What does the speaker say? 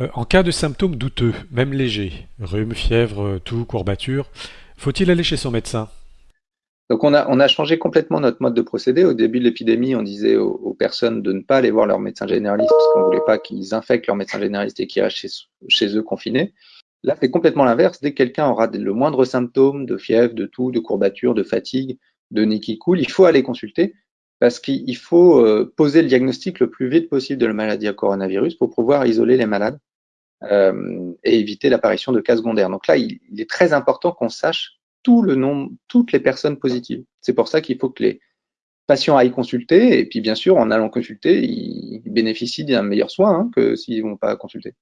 Euh, en cas de symptômes douteux, même légers, rhume, fièvre, toux, courbature, faut-il aller chez son médecin? Donc on a, on changé complètement notre mode de procédé. Au début de l'épidémie, on disait aux, personnes de ne pas aller voir leur médecin généraliste parce qu'on voulait pas qu'ils infectent leur médecin généraliste et qu'ils restent chez, chez, eux confinés. Là, c'est complètement l'inverse. Dès que quelqu'un aura le moindre symptôme de fièvre, de toux, de courbature, de fatigue, de nez qui coule, il faut aller consulter parce qu'il faut euh, poser le diagnostic le plus vite possible de la maladie à coronavirus pour pouvoir isoler les malades euh, et éviter l'apparition de cas secondaires. Donc là, il, est très important qu'on sache tout le nombre, toutes les personnes positives. C'est pour ça qu'il faut que les patients aillent consulter et puis bien sûr, en allant consulter, ils bénéficient d'un meilleur soin hein, que s'ils vont pas consulter.